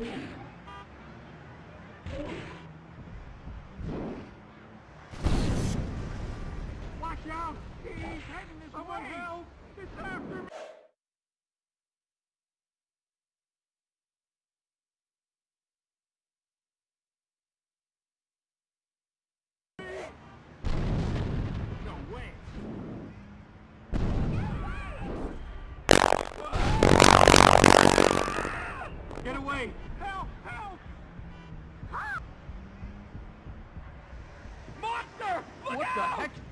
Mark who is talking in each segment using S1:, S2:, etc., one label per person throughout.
S1: Ooh.
S2: What the heck?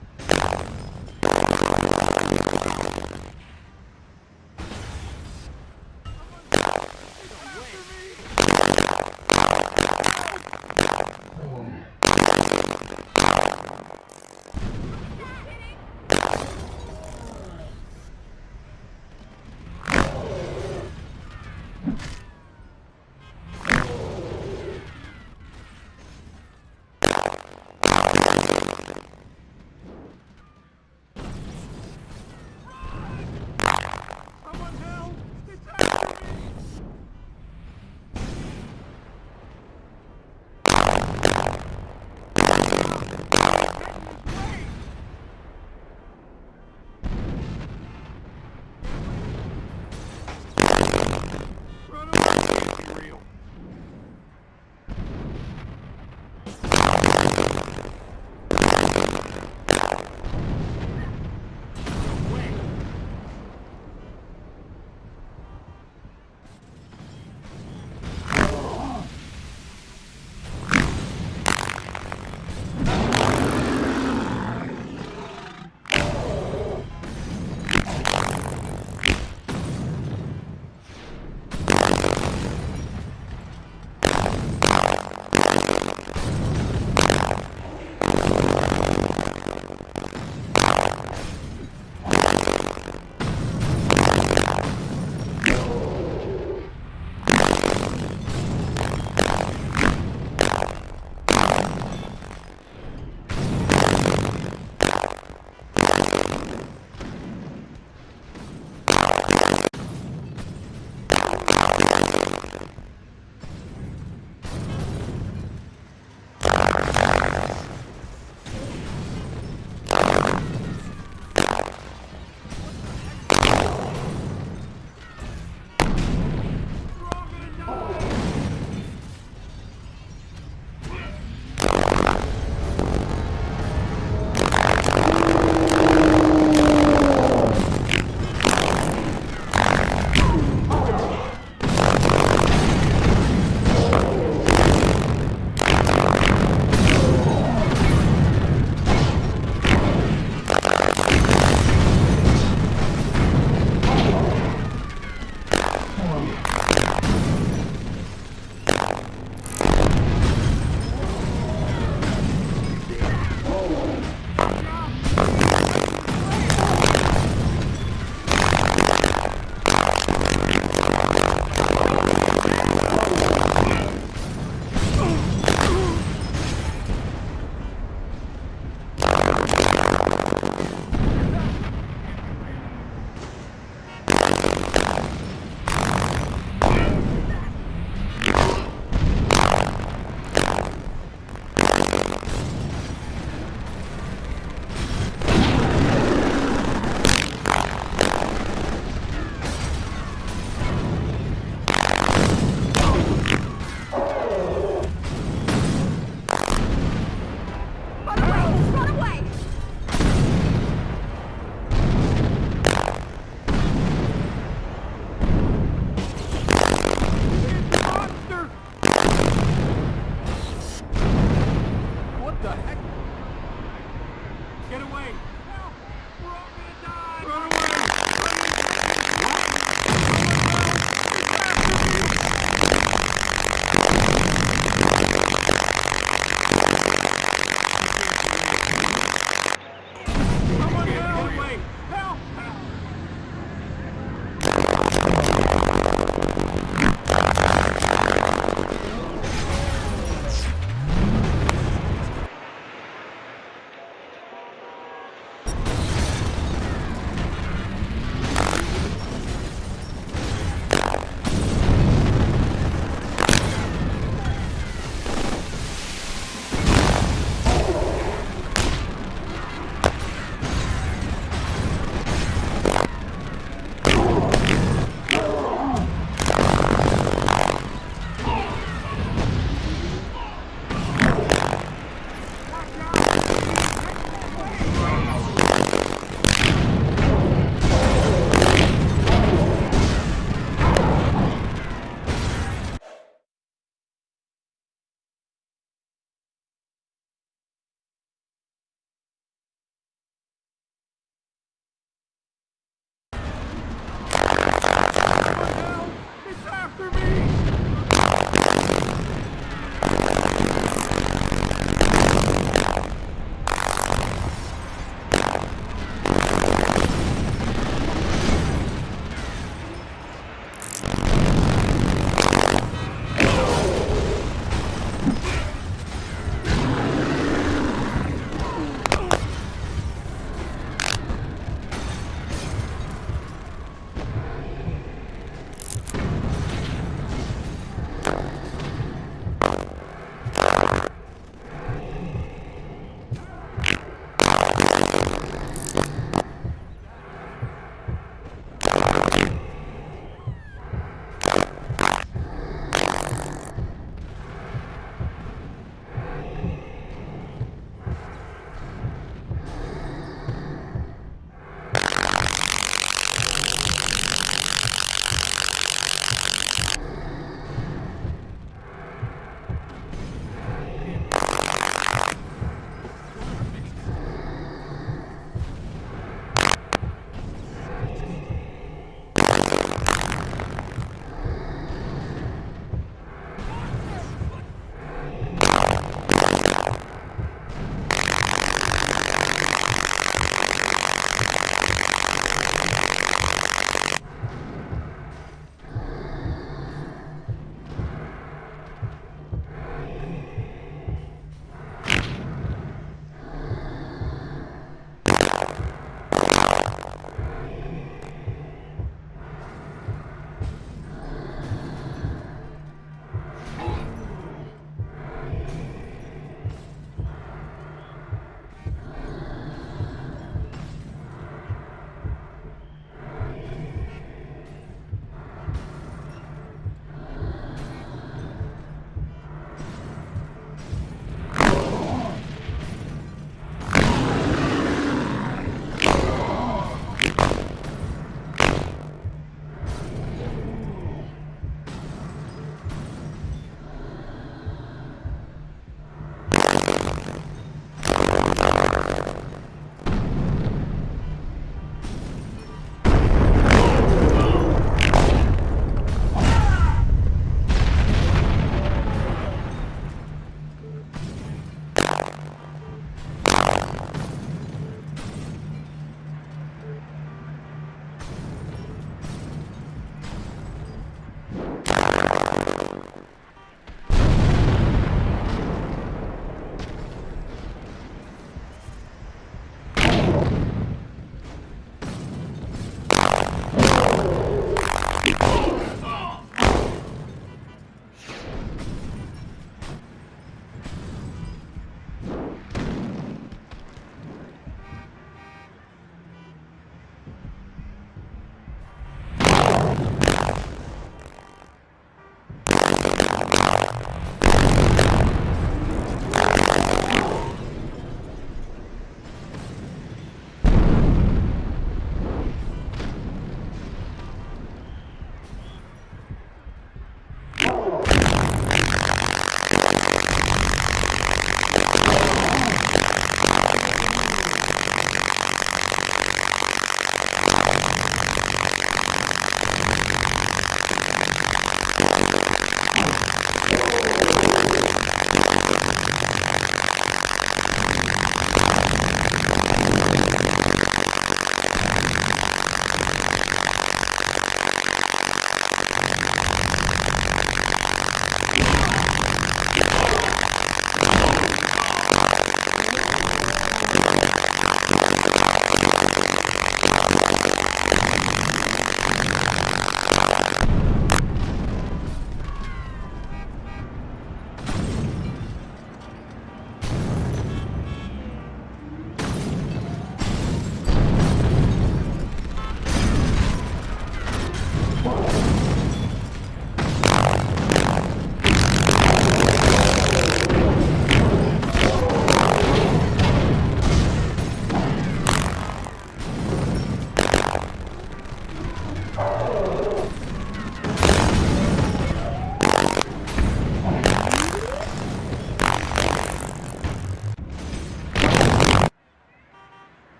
S2: Whoa.